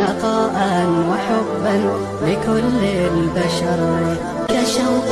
نقاء وحبا لكل البشر كشوق